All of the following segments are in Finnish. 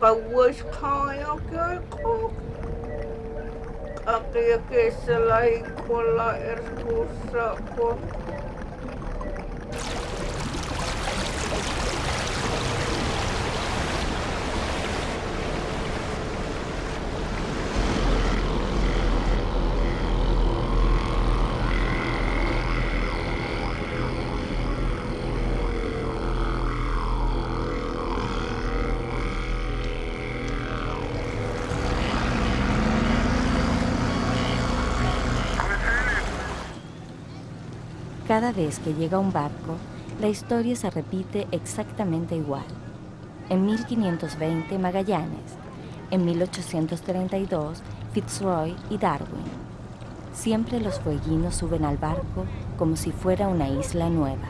But was kind of good cook. I think it's like, well, like, it's cool, so cool. Cada vez que llega un barco, la historia se repite exactamente igual. En 1520 Magallanes, en 1832 Fitzroy y Darwin. Siempre los fueguinos suben al barco como si fuera una isla nueva.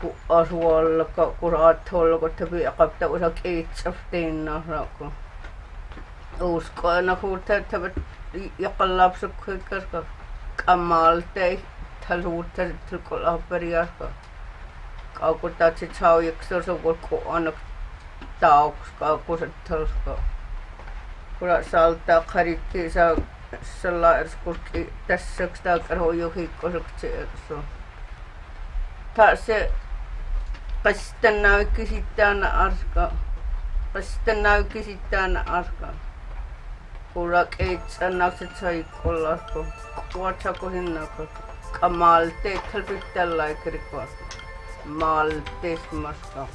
Ku asualla koko. Ku te piaqapta usa kiitsaftiinna rako. Uskoina kun te te jaqallapsu kikkarka qamaaltei taluutta. Kaukutatsi saujeksa se kun anak tauks kaukuset talska. Kura saltaa karikki saa erskurki tässä sitä karhoju hiikkoseksi erso. se Pasitanau kisi tāna arka. Pasitanau kisi tāna arka. Kura keits anaksa tsai kolako. Kuatsa kohinako. Kamalte thalpittalai kirikwa. Malte smaska.